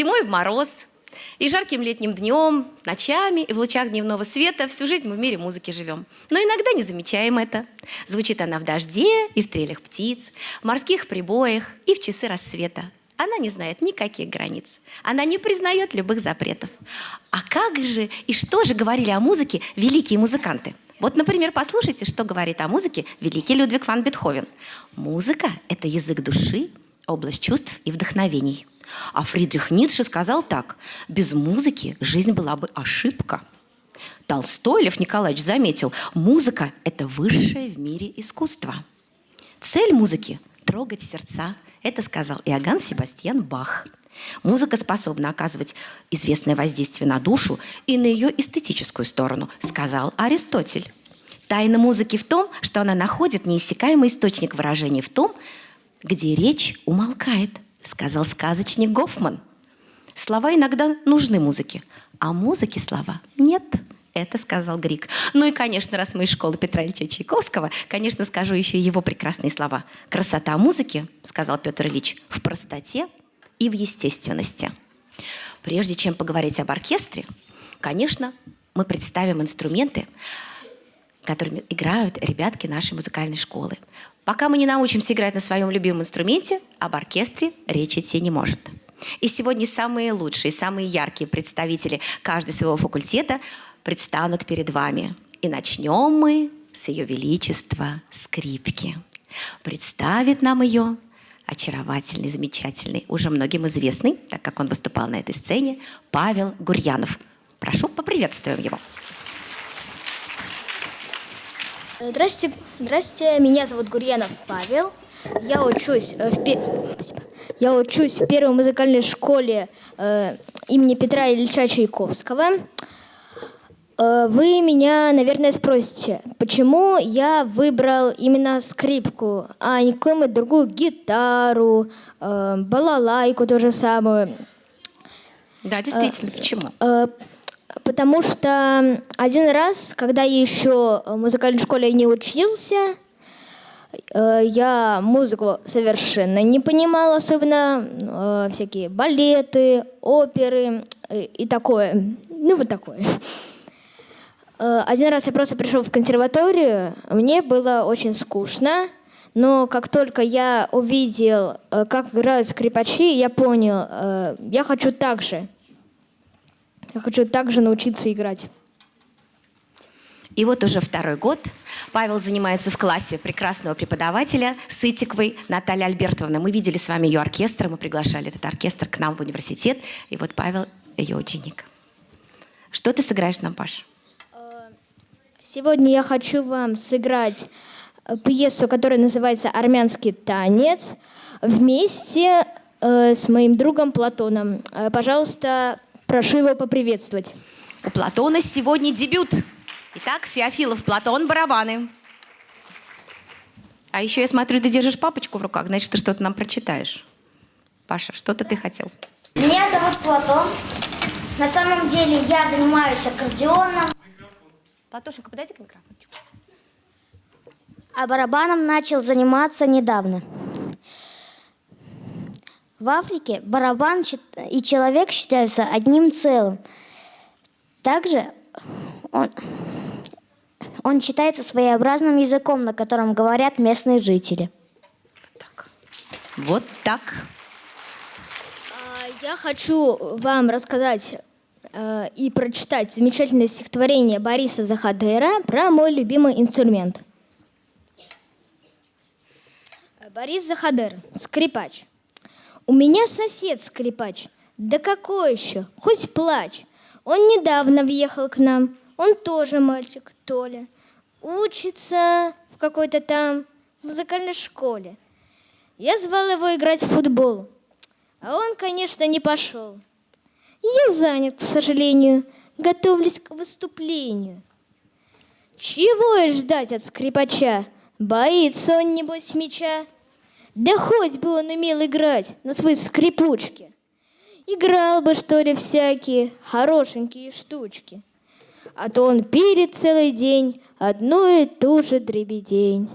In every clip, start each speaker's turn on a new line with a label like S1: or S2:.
S1: Зимой в мороз, и жарким летним днем, ночами и в лучах дневного света всю жизнь мы в мире музыки живем. Но иногда не замечаем это. Звучит она в дожде и в трелях птиц, в морских прибоях и в часы рассвета. Она не знает никаких границ. Она не признает любых запретов. А как же и что же говорили о музыке великие музыканты? Вот, например, послушайте, что говорит о музыке великий Людвиг ван Бетховен. Музыка — это язык души, область чувств и вдохновений. А Фридрих Ницше сказал так, без музыки жизнь была бы ошибка. Толстой Лев Николаевич заметил, музыка – это высшее в мире искусство. Цель музыки – трогать сердца. Это сказал Иоганн Себастьян Бах. Музыка способна оказывать известное воздействие на душу и на ее эстетическую сторону, сказал Аристотель. Тайна музыки в том, что она находит неиссякаемый источник выражения в том, где речь умолкает – сказал сказочник Гофман. Слова иногда нужны музыке, а музыке слова нет. Это сказал Грик. Ну и, конечно, раз мы из школы Петра Ильича Чайковского, конечно, скажу еще его прекрасные слова. «Красота музыки, — сказал Петр Ильич, — в простоте и в естественности». Прежде чем поговорить об оркестре, конечно, мы представим инструменты, которыми играют ребятки нашей музыкальной школы. Пока мы не научимся играть на своем любимом инструменте, об оркестре речи идти не может. И сегодня самые лучшие, самые яркие представители каждого своего факультета предстанут перед вами. И начнем мы с ее величества скрипки. Представит нам ее очаровательный, замечательный, уже многим известный, так как он выступал на этой сцене, Павел Гурьянов. Прошу, поприветствуем его.
S2: Здравствуйте, здравствуйте, меня зовут Гурьянов Павел. Я учусь э, в, пе... я учусь в первой музыкальной школе э, имени Петра Ильича Чайковского. Э, вы меня, наверное, спросите, почему я выбрал именно скрипку, а не какую-нибудь другую гитару, э, балалайку, то же самое.
S1: Да, действительно, э, почему?
S2: Э, Потому что один раз, когда я еще в музыкальной школе не учился, э, я музыку совершенно не понимала, особенно э, всякие балеты, оперы э, и такое. Ну, вот такое. Один раз я просто пришел в консерваторию, мне было очень скучно, но как только я увидел, как играют скрипачи, я понял, я хочу так же. Я хочу также научиться играть.
S1: И вот уже второй год Павел занимается в классе прекрасного преподавателя Сытиковой Натальи Альбертовны. Мы видели с вами ее оркестр, мы приглашали этот оркестр к нам в университет. И вот Павел ее ученик. Что ты сыграешь нам, Паш?
S2: Сегодня я хочу вам сыграть э, пьесу, которая называется «Армянский танец» вместе э, с моим другом Платоном. Э, пожалуйста, Прошу его поприветствовать.
S1: У Платона сегодня дебют. Итак, Феофилов Платон, барабаны. А еще я смотрю, ты держишь папочку в руках, значит, ты что-то нам прочитаешь. Паша, что-то ты хотел.
S3: Меня зовут Платон. На самом деле я занимаюсь аккордеоном.
S1: Платошенька, подойди к микрофончику.
S3: А барабаном начал заниматься недавно. В Африке барабан и человек считаются одним целым. Также он, он считается своеобразным языком, на котором говорят местные жители.
S1: Так. Вот так.
S2: А, я хочу вам рассказать э, и прочитать замечательное стихотворение Бориса Захадера про мой любимый инструмент. Борис Захадер, скрипач. У меня сосед скрипач. Да какой еще? Хоть плачь. Он недавно въехал к нам. Он тоже мальчик, Толя. Учится в какой-то там музыкальной школе. Я звал его играть в футбол. А он, конечно, не пошел. Я занят, к сожалению, готовлюсь к выступлению. Чего и ждать от скрипача? Боится он, небось, меча. Да хоть бы он умел играть на своей скрипучке. Играл бы, что ли, всякие хорошенькие штучки. А то он пилит целый день одну и ту же дребедень.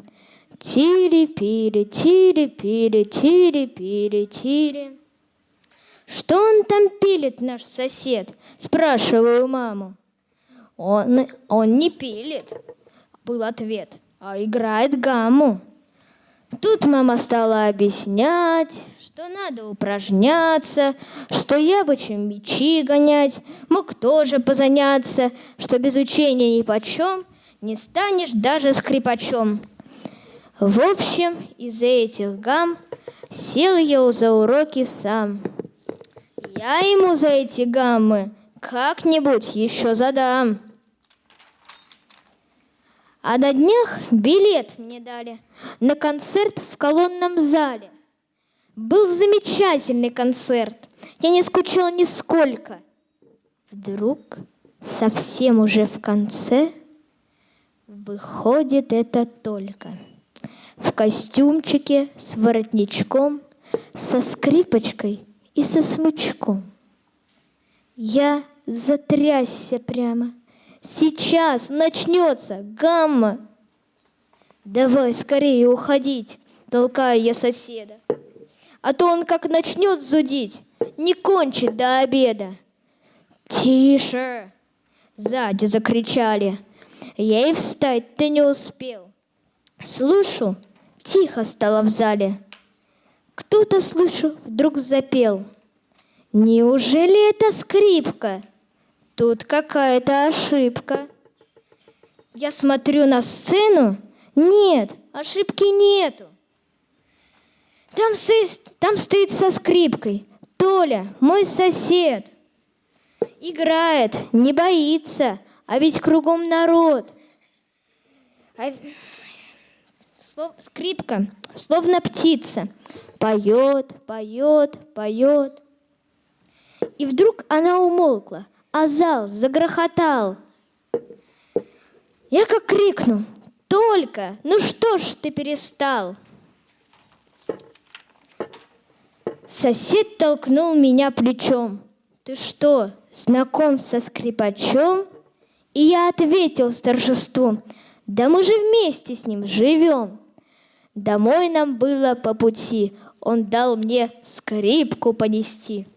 S2: Тири-пири, тири-пири, тири-пири, тири. Что он там пилит, наш сосед? Спрашиваю маму. Он, он не пилит, был ответ, а играет гамму. Тут мама стала объяснять, что надо упражняться, что я бы чем мечи гонять, мог тоже позаняться, что без учения ни почем не станешь даже скрипачом. В общем, из-за этих гам сел я за уроки сам. Я ему за эти гаммы как-нибудь еще задам. А на днях билет мне дали на концерт в колонном зале. Был замечательный концерт. Я не скучал нисколько. Вдруг, совсем уже в конце, выходит это только. В костюмчике с воротничком, со скрипочкой и со смычком. Я затрясся прямо. Сейчас начнется гамма. Давай скорее уходить, толкаю я соседа. А то он как начнет зудить, не кончит до обеда. Тише! Сзади закричали. Я и встать-то не успел. Слышу, тихо стало в зале. Кто-то, слышу, вдруг запел. Неужели это скрипка? Тут какая-то ошибка. Я смотрю на сцену. Нет, ошибки нету. Там, стоит, там стоит со скрипкой. Толя, мой сосед. Играет, не боится, а ведь кругом народ. А... Слов... Скрипка, словно птица, поет, поет, поет. И вдруг она умолкла, а зал загрохотал. Я как крикну, только, ну что ж ты перестал? Сосед толкнул меня плечом. Ты что, знаком со скрипачом? И я ответил с торжеством, да мы же вместе с ним живем. Домой нам было по пути, он дал мне скрипку понести.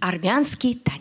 S1: Армянский танец.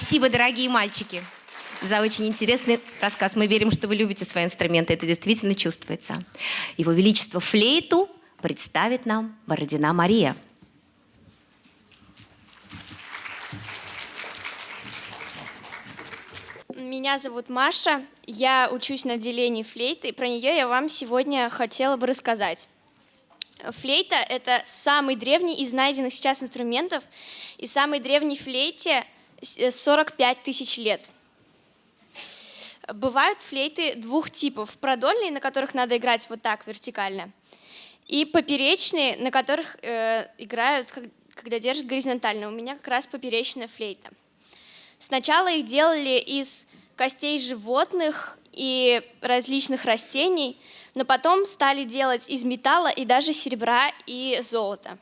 S1: Спасибо, дорогие мальчики, за очень интересный рассказ. Мы верим, что вы любите свои инструменты. Это действительно чувствуется. Его Величество флейту представит нам Бородина Мария.
S4: Меня зовут Маша, я учусь на отделении флейты, и про нее я вам сегодня хотела бы рассказать. Флейта — это самый древний из найденных сейчас инструментов, и самой древней флейте 45 тысяч лет. Бывают флейты двух типов. Продольные, на которых надо играть вот так, вертикально, и поперечные, на которых э, играют, когда держат горизонтально. У меня как раз поперечная флейта. Сначала их делали из костей животных и различных растений, но потом стали делать из металла и даже серебра и золота.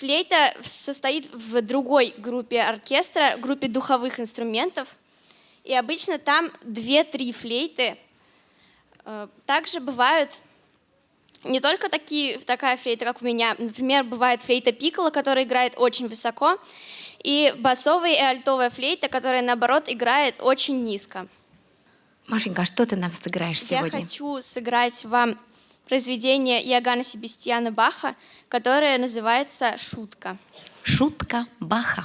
S4: Флейта состоит в другой группе оркестра, группе духовых инструментов, и обычно там 2-3 флейты – Э, Также бывают не только такие, такая флейта, как у меня. Например, бывает флейта пикколо, которая играет очень высоко, и басовая и альтовая флейта, которая, наоборот, играет очень низко.
S1: Машенька, а что ты нам сыграешь
S4: Я
S1: сегодня?
S4: хочу сыграть вам произведение Иоганна Себастьяна Баха, которое называется «Шутка».
S1: Шутка Баха.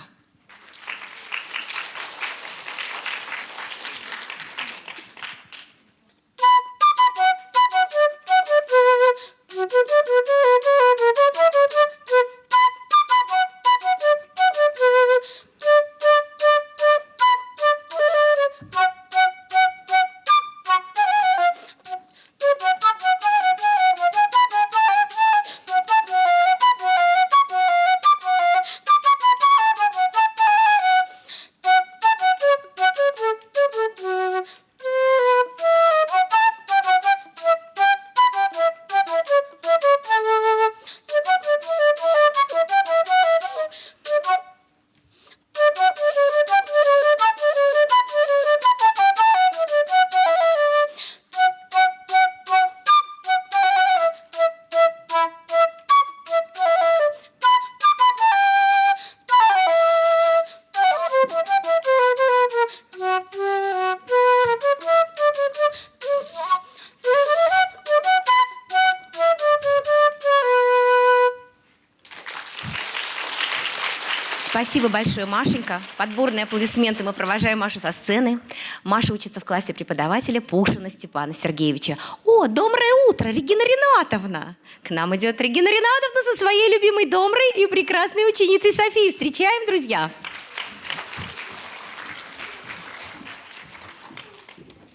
S1: Спасибо большое, Машенька. Подборные аплодисменты мы провожаем Машу со сцены. Маша учится в классе преподавателя Пушина Степана Сергеевича. О, доброе утро, Регина Ринатовна! К нам идет Регина Ринатовна со своей любимой Домрой и прекрасной ученицей Софией. Встречаем, друзья!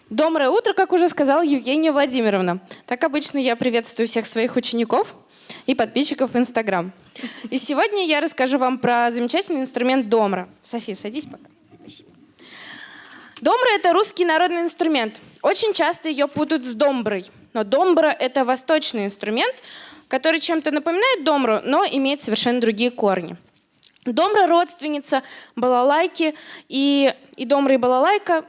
S5: Доброе утро, как уже сказала Евгения Владимировна. Так обычно я приветствую всех своих учеников и подписчиков в Инстаграм. И сегодня я расскажу вам про замечательный инструмент домра. София, садись пока. Спасибо. Домбра – это русский народный инструмент. Очень часто ее путают с домброй. Но домбра – это восточный инструмент, который чем-то напоминает домру, но имеет совершенно другие корни. Домра – родственница балалайки, и, и домра, и балалайка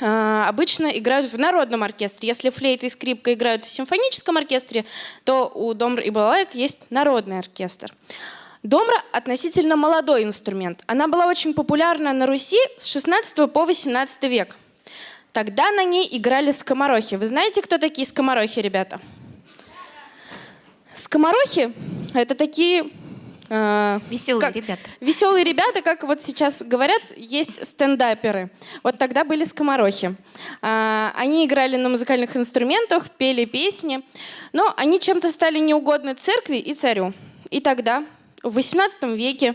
S5: обычно играют в народном оркестре. Если флейта и скрипка играют в симфоническом оркестре, то у домра и балалайк есть народный оркестр. Домра относительно молодой инструмент. Она была очень популярна на Руси с 16 по 18 век. Тогда на ней играли скоморохи. Вы знаете, кто такие скоморохи, ребята? Скоморохи – это такие
S1: Веселые
S5: как-
S1: ребята.
S5: Веселые ребята, как вот сейчас говорят, есть стендаперы. Вот тогда были скоморохи. А, Они играли на музыкальных инструментах, пели песни, но они чем-то стали неугодны церкви и царю. И тогда, в XVIII веке,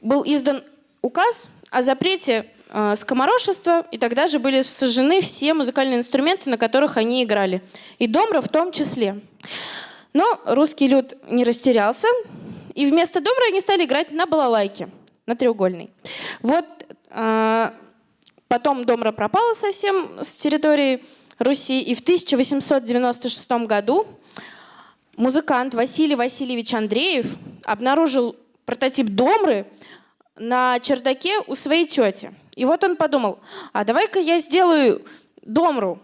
S5: был издан указ о запрете э, скоморошества, и тогда же были сожжены все музыкальные инструменты, на которых они играли. И домра в том числе. Но русский люд не растерялся, и вместо домра они стали играть на балалайке, на треугольной. Вот э, потом домра пропала совсем с территории Руси, и в 1896 году музыкант Василий Васильевич Андреев обнаружил прототип домры на чердаке у своей тети. И вот он подумал, а давай-ка я сделаю домру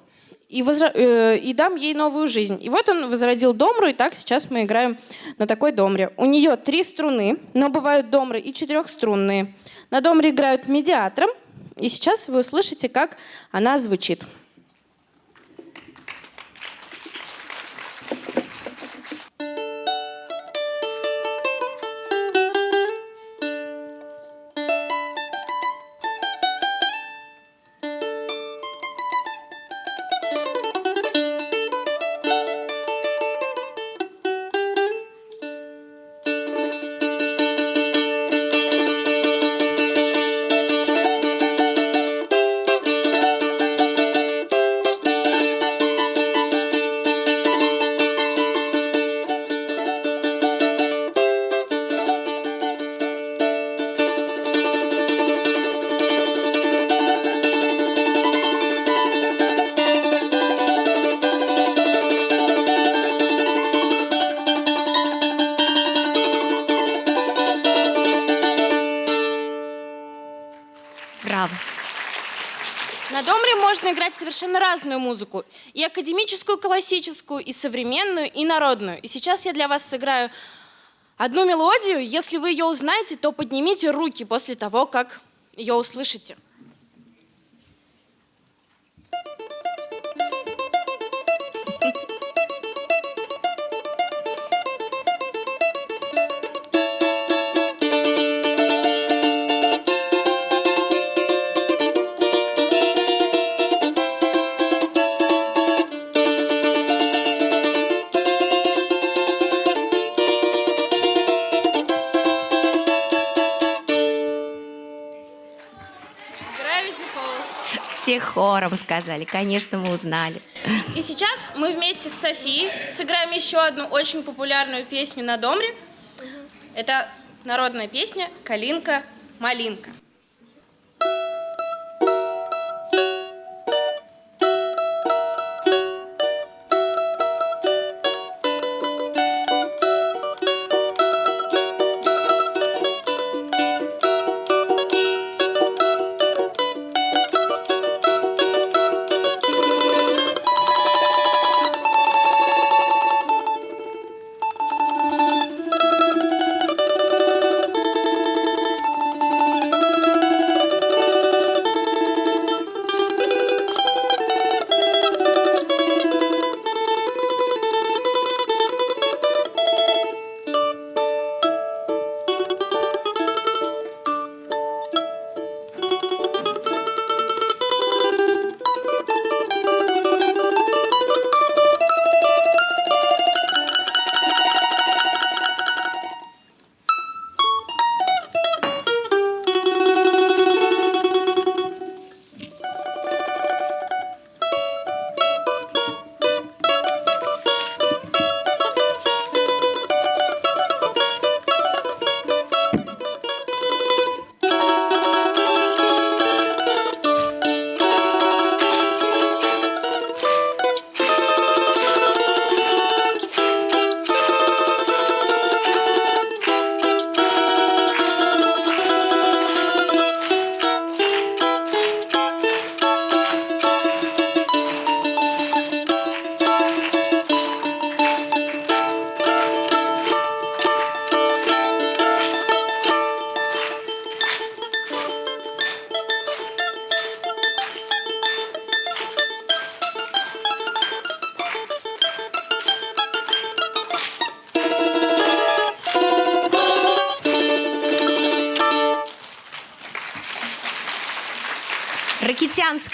S5: и, возра- э, и дам ей новую жизнь. И вот он возродил домру, и так сейчас мы играем на такой домре. У нее три струны, но бывают домры и четырехструнные. На домре играют медиатором, и сейчас вы услышите, как она звучит. Совершенно разную музыку. И академическую, классическую, и современную, и народную. И сейчас я для вас сыграю одну мелодию. Если вы ее узнаете, то поднимите руки после того, как ее услышите.
S1: Все хором сказали, конечно, мы узнали.
S5: И сейчас мы вместе с Софией сыграем еще одну очень популярную песню на Домре. Это народная песня «Калинка-малинка».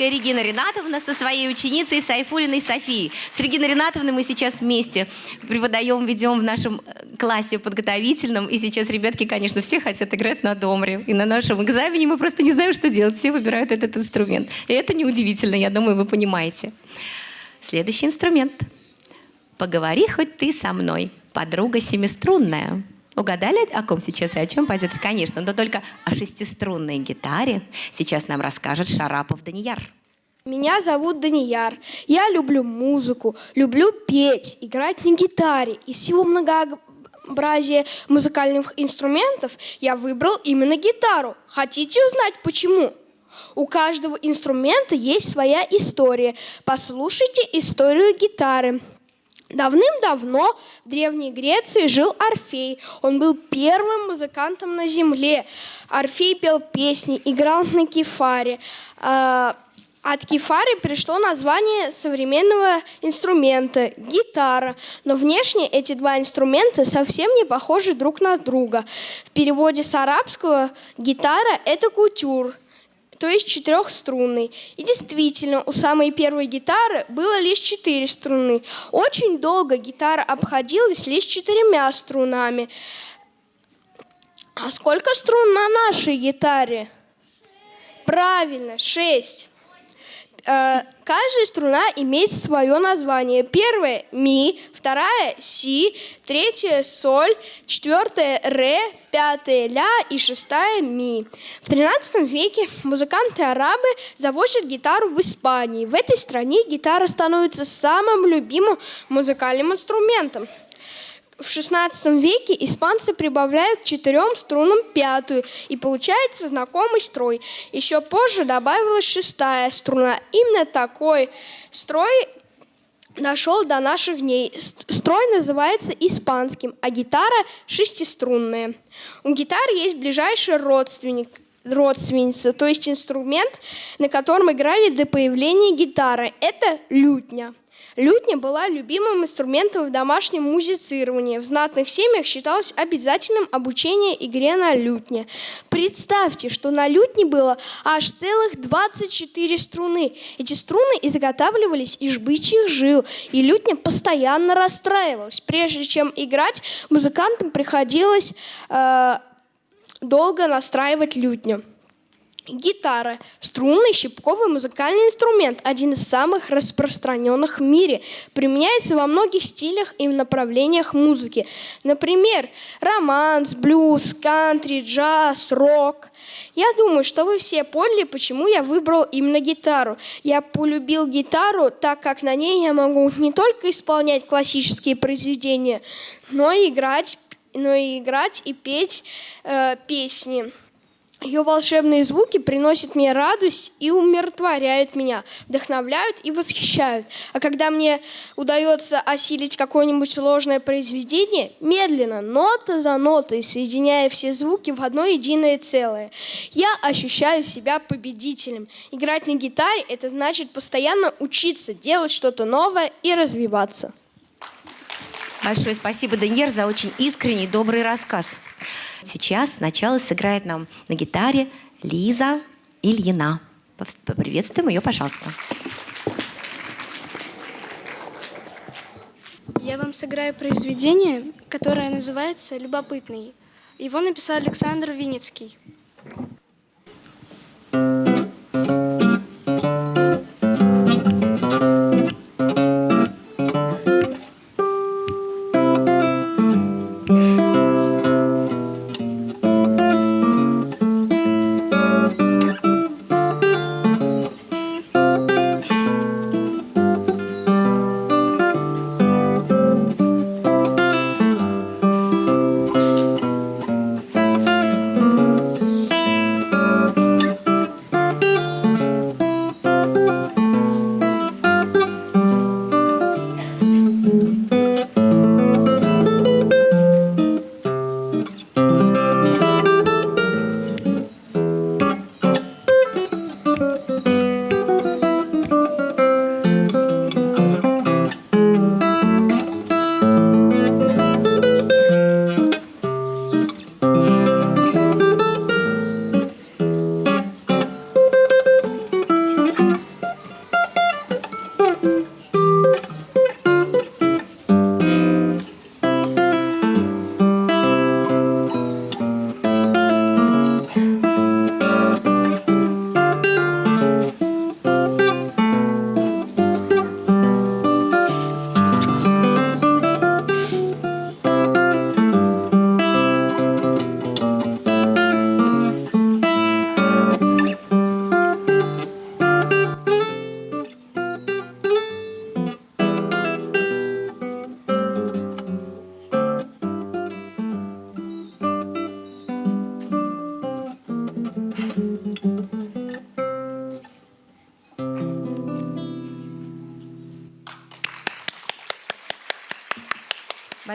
S1: Ракитянская Регина Ринатовна со своей ученицей Сайфулиной Софией. С Региной Ринатовной мы сейчас вместе преподаем, ведем в нашем э, классе подготовительном. И сейчас ребятки, конечно, все хотят играть на домре. И на нашем экзамене мы просто не знаем, что делать. Все выбирают этот инструмент. И это неудивительно, я думаю, вы понимаете. Следующий инструмент. Поговори хоть ты со мной, подруга семиструнная. Угадали, о ком сейчас и о чем пойдет? Конечно, но только о шестиструнной гитаре сейчас нам расскажет Шарапов Данияр.
S6: Меня зовут Данияр. Я люблю музыку, люблю петь, играть на гитаре. Из всего многообразия музыкальных инструментов я выбрал именно гитару. Хотите узнать почему? У каждого инструмента есть своя история. Послушайте историю гитары. Давным-давно в Древней Греции жил Орфей. Он был первым музыкантом на земле. Орфей пел песни, играл на кефаре. А, от кефары пришло название современного инструмента – гитара. Но внешне эти два инструмента совсем не похожи друг на друга. В переводе с арабского гитара – это кутюр – то есть четырехструнный. И действительно, у самой первой гитары было лишь четыре струны. Очень долго гитара обходилась лишь четырьмя струнами. А сколько струн на нашей гитаре? Правильно, шесть. Э, каждая струна имеет свое название. Первая – ми, вторая – си, третья – соль, четвертая – ре, пятая – ля и шестая – ми. В 13 веке музыканты-арабы завозят гитару в Испании. В этой стране гитара становится самым любимым музыкальным инструментом. в 16 веке испанцы прибавляют к четырем струнам пятую, и получается знакомый строй. Еще позже добавилась шестая струна. Именно такой строй дошел до наших дней. Строй называется испанским, а гитара шестиструнная. У гитары есть ближайший родственник родственница, то есть инструмент, на котором играли до появления гитары. Это лютня. Лютня была любимым инструментом в домашнем музицировании. В знатных семьях считалось обязательным обучение игре на лютне. Представьте, что на лютне было аж целых 24 струны. Эти струны изготавливались из бычьих жил, и лютня постоянно расстраивалась. Прежде чем играть, музыкантам приходилось э, долго настраивать лютню. Гитара – струнный щипковый музыкальный инструмент, один из самых распространенных в мире. Применяется во многих стилях и направлениях музыки. Например, романс, блюз, кантри, джаз, рок. Я думаю, что вы все поняли, почему я выбрал именно гитару. Я полюбил гитару, так как на ней я могу не только исполнять классические произведения, но и играть, но и, играть и петь э, песни. Ее волшебные звуки приносят мне радость и умиротворяют меня, вдохновляют и восхищают. А когда мне удается осилить какое-нибудь сложное произведение, медленно, нота за нотой, соединяя все звуки в одно единое целое, я ощущаю себя победителем. Играть на гитаре – это значит постоянно учиться, делать что-то новое и развиваться.
S1: Большое спасибо, Даньер, за очень искренний, добрый рассказ. Сейчас сначала сыграет нам на гитаре Лиза Ильина. Поприветствуем ее, пожалуйста.
S7: Я вам сыграю произведение, которое называется «Любопытный». Его написал Александр Винницкий.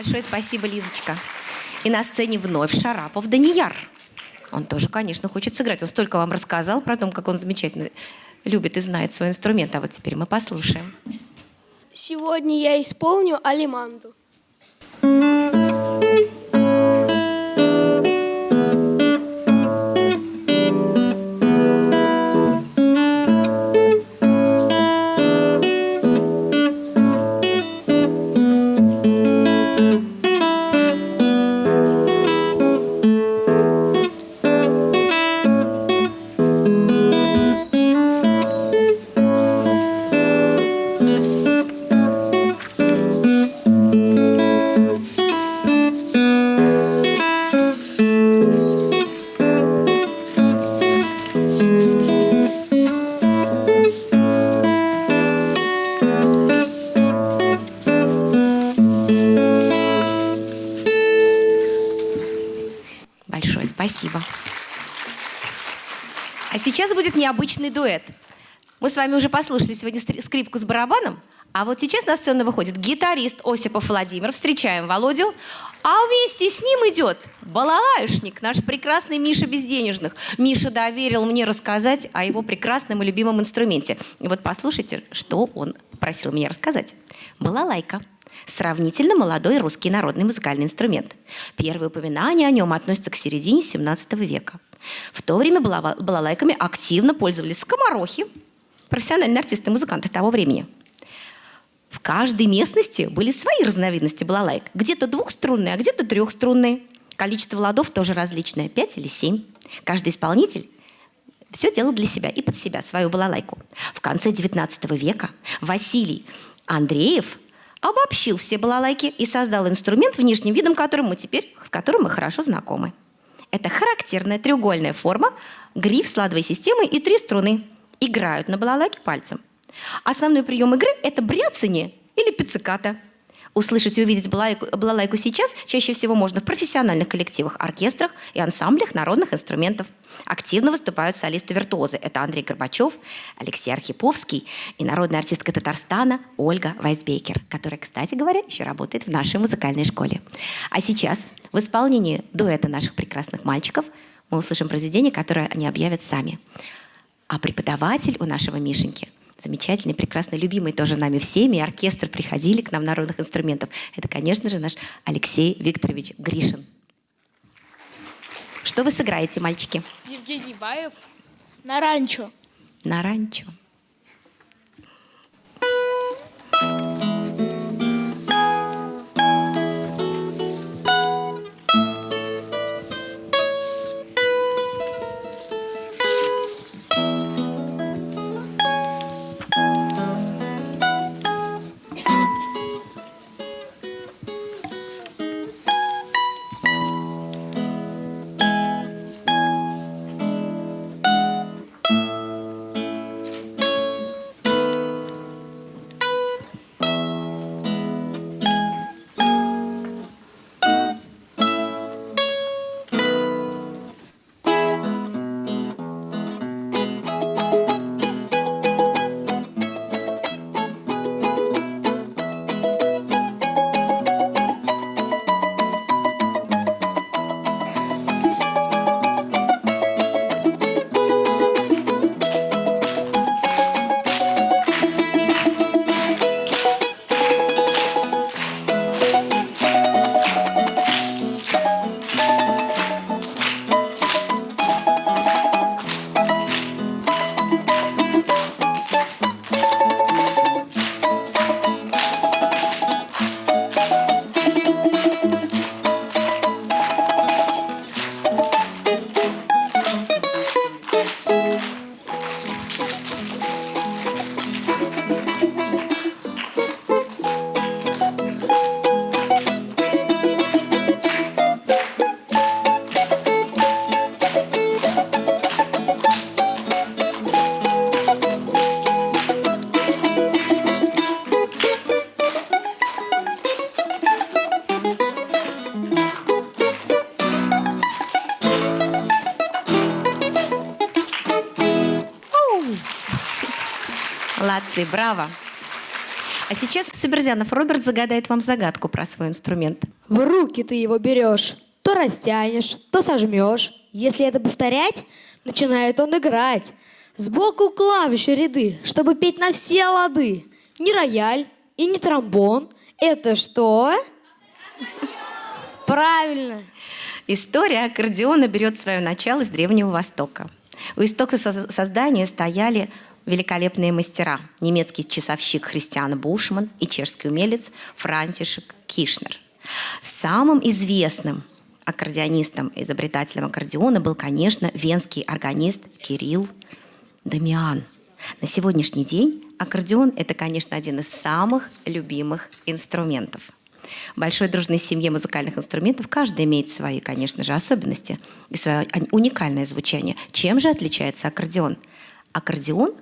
S1: Большое спасибо, Лизочка. И на сцене вновь Шарапов Данияр. Он тоже, конечно, хочет сыграть. Он столько вам рассказал про то, как он замечательно любит и знает свой инструмент. А вот теперь мы послушаем.
S6: Сегодня я исполню алиманду.
S1: Сейчас будет необычный дуэт. Мы с вами уже послушали сегодня скрипку с барабаном, а вот сейчас на сцену выходит гитарист Осипов Владимир. Встречаем Володю. А вместе с ним идет балалайшник, наш прекрасный Миша Безденежных. Миша доверил мне рассказать о его прекрасном и любимом инструменте. И вот послушайте, что он просил меня рассказать. Балалайка. Сравнительно молодой русский народный музыкальный инструмент. Первые упоминания о нем относятся к середине 17 века. В то время балалайками активно пользовались скоморохи, профессиональные артисты и музыканты того времени. В каждой местности были свои разновидности балалайк. Где-то двухструнные, а где-то трехструнные. Количество ладов тоже различное, пять или семь. Каждый исполнитель все делал для себя и под себя свою балалайку. В конце XIX века Василий Андреев обобщил все балалайки и создал инструмент, внешним видом которым мы теперь, с которым мы хорошо знакомы. Это характерная треугольная форма, гриф с ладовой системой и три струны. Играют на балалайке пальцем. Основной прием игры – это бряцание или пицциката. Услышать и увидеть балалайку, балалайку сейчас чаще всего можно в профессиональных коллективах, оркестрах и ансамблях народных инструментов. Активно выступают солисты-виртуозы. Это Андрей Горбачев, Алексей Архиповский и народная артистка Татарстана Ольга Вайсбекер, которая, кстати говоря, еще работает в нашей музыкальной школе. А сейчас в исполнении дуэта наших прекрасных мальчиков мы услышим произведение, которое они объявят сами. А преподаватель у нашего Мишеньки замечательный, прекрасный, любимый тоже нами всеми, и оркестр приходили к нам народных инструментов. Это, конечно же, наш Алексей Викторович Гришин. Что вы сыграете, мальчики?
S7: Евгений Баев на ранчо.
S1: На ранчо. Молодцы, браво. А сейчас Соберзянов Роберт загадает вам загадку про свой инструмент.
S6: В руки ты его берешь, то растянешь, то сожмешь. Если это повторять, начинает он играть. Сбоку клавиши ряды, чтобы петь на все лады. Не рояль и не тромбон. Это что? Правильно.
S1: История аккордеона берет свое начало с Древнего Востока. У истока со- создания стояли великолепные мастера. Немецкий часовщик Христиан Бушман и чешский умелец Франтишек Кишнер. Самым известным аккордеонистом, изобретателем аккордеона был, конечно, венский органист Кирилл Дамиан. На сегодняшний день аккордеон – это, конечно, один из самых любимых инструментов. В большой дружной семье музыкальных инструментов каждый имеет свои, конечно же, особенности и свое уникальное звучание. Чем же отличается аккордеон? Аккордеон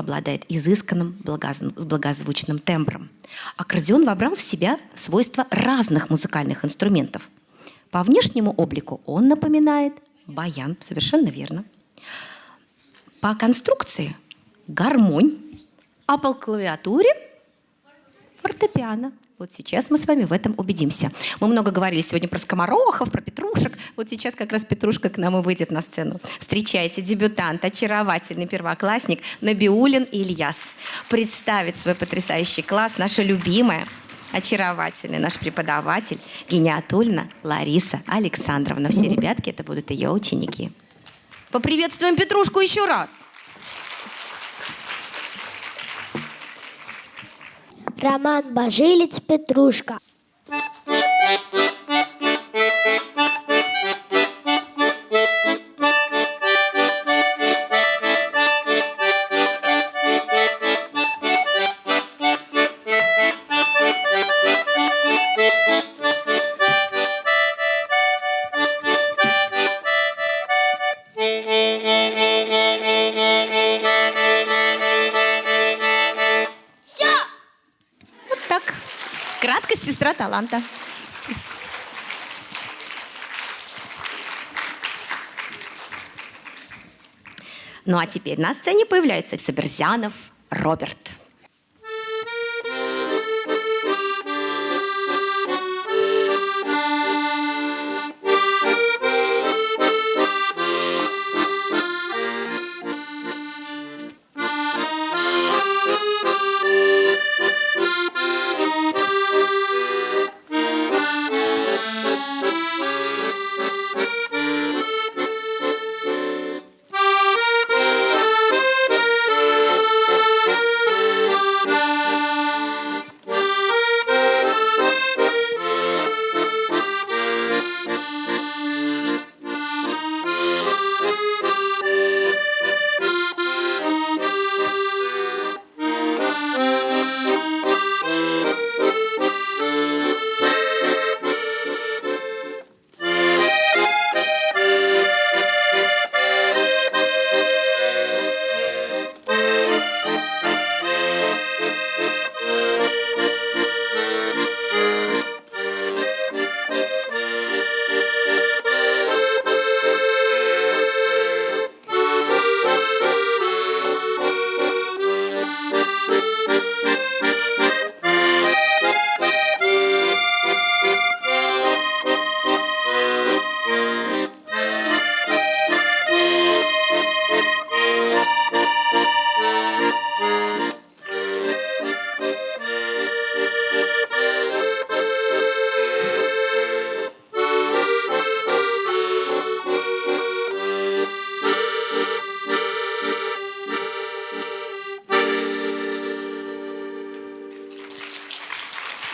S1: обладает изысканным благоз- благозвучным тембром. Аккордеон вобрал в себя свойства разных музыкальных инструментов. По внешнему облику он напоминает баян, совершенно верно. По конструкции гармонь, а по клавиатуре фортепиано. Вот сейчас мы с вами в этом убедимся. Мы много говорили сегодня про скоморохов, про петрушек. Вот сейчас как раз Петрушка к нам и выйдет на сцену. Встречайте, дебютант, очаровательный первоклассник Набиулин Ильяс. Представит свой потрясающий класс наша любимая, очаровательная наш преподаватель Гениатульна Лариса Александровна. Все ребятки, это будут ее ученики. Поприветствуем Петрушку еще раз.
S8: Роман Божилец Петрушка.
S1: Ну а теперь на сцене появляется Соберзянов Роберт.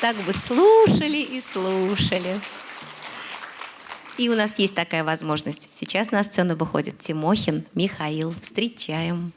S1: Так бы слушали и слушали. И у нас есть такая возможность. Сейчас на сцену выходит Тимохин Михаил. Встречаем.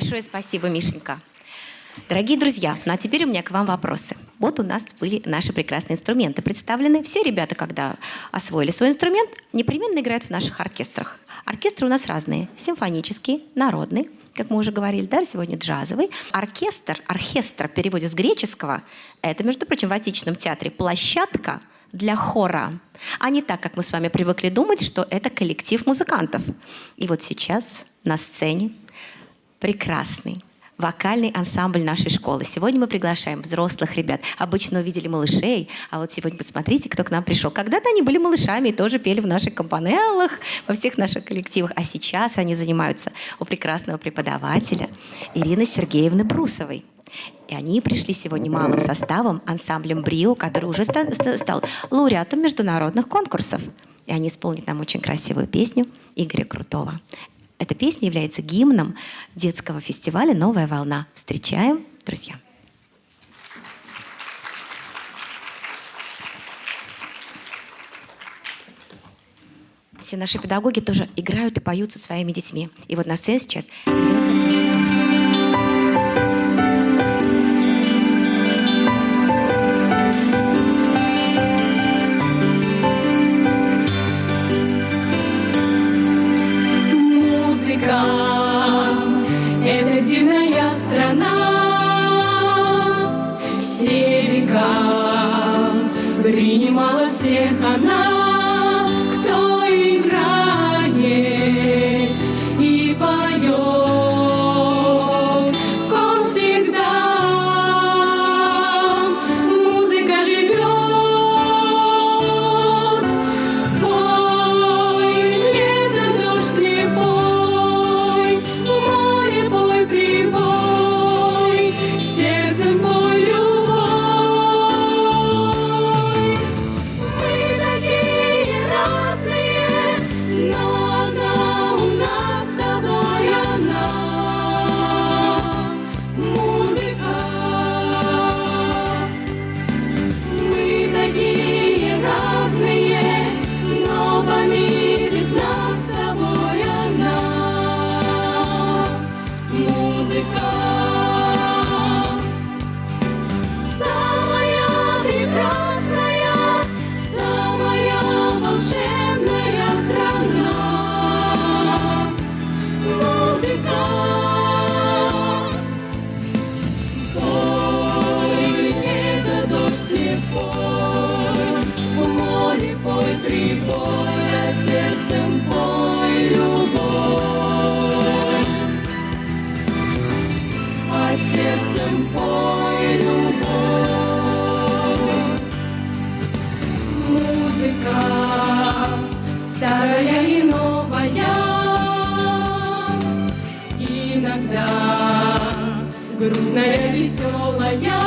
S1: Большое спасибо, Мишенька. Дорогие друзья, ну а теперь у меня к вам вопросы. Вот у нас были наши прекрасные инструменты представлены. Все ребята, когда освоили свой инструмент, непременно играют в наших оркестрах. Оркестры у нас разные. Симфонический, народный, как мы уже говорили, да, сегодня джазовый. Оркестр, оркестр в переводе с греческого, это, между прочим, в отечественном театре площадка для хора, а не так, как мы с вами привыкли думать, что это коллектив музыкантов. И вот сейчас на сцене прекрасный вокальный ансамбль нашей школы. Сегодня мы приглашаем взрослых ребят. Обычно увидели малышей, а вот сегодня посмотрите, кто к нам пришел. Когда-то они были малышами и тоже пели в наших компанеллах, во всех наших коллективах. А сейчас они занимаются у прекрасного преподавателя Ирины Сергеевны Брусовой. И они пришли сегодня малым составом, ансамблем «Брио», который уже ста- ста- стал лауреатом международных конкурсов. И они исполнят нам очень красивую песню Игоря Крутого. Эта песня является гимном детского фестиваля «Новая волна». Встречаем, друзья. Все наши педагоги тоже играют и поют со своими детьми. И вот на сцене сейчас Ирина.
S9: Принимала всех она, грустная, веселая,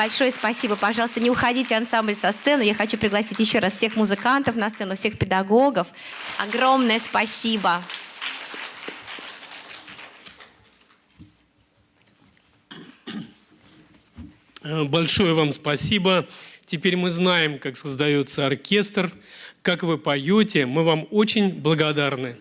S1: Большое спасибо. Пожалуйста, не уходите ансамбль со сцены. Я хочу пригласить еще раз всех музыкантов на сцену, всех педагогов. Огромное спасибо.
S10: Э, Большое вам спасибо. Теперь мы знаем, как создается оркестр, как вы поете. Мы вам очень благодарны.